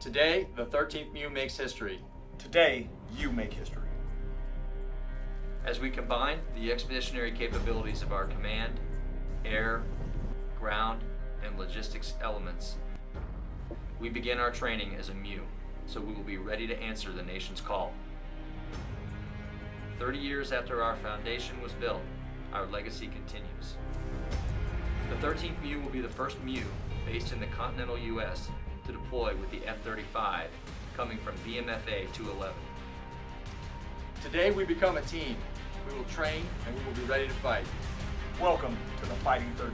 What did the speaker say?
Today, the 13th MEU makes history. Today, you make history. As we combine the expeditionary capabilities of our command, air, ground, and logistics elements, we begin our training as a MEU, so we will be ready to answer the nation's call. 30 years after our foundation was built, our legacy continues. The 13th MEU will be the first MEU based in the continental U.S. to deploy with the F-35 coming from VMFA 211. Today, we become a team. We will train and we will be ready to fight. Welcome to the Fighting 13.